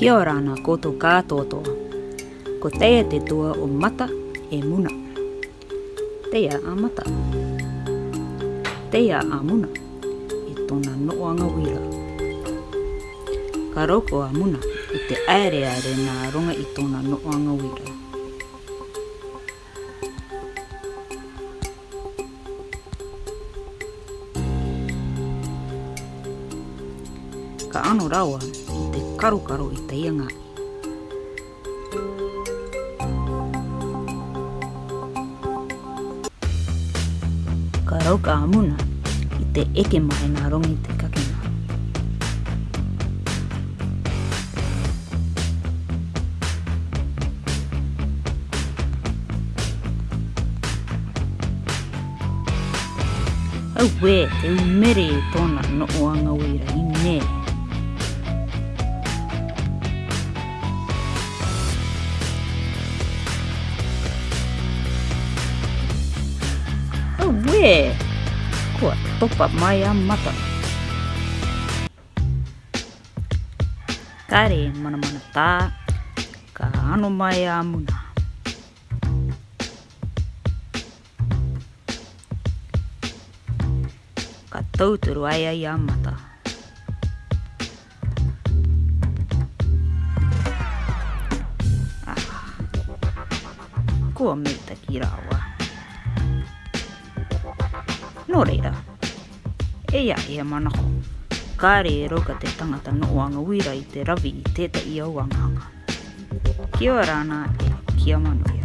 Kia ora ana koto kātoto. Ko teia te tua o mata e muna. Teia a mata. Teia a muna. I tōna noanga wira. Ka roko a muna i te aere aere nā runga i tōna noanga wira. Ka ano rawa i te karukaru i te ianga. Ka rauka amuna i te eke mai ngā rongi te kakina. Au wē, te umere i tōna noʻo anga wīra i nei. Kua topa mai a mata. Kare mana mana tā, ka ano mai a muna. Ka tauturu ai ai a mata. Ah. Kua mei takira awa. Kua mei takira awa. No reira. Ea ea manako. Kā e reero ka te tangata no oanga wira i te ravi i tētai au anganga. Kia rāna e kia manuia.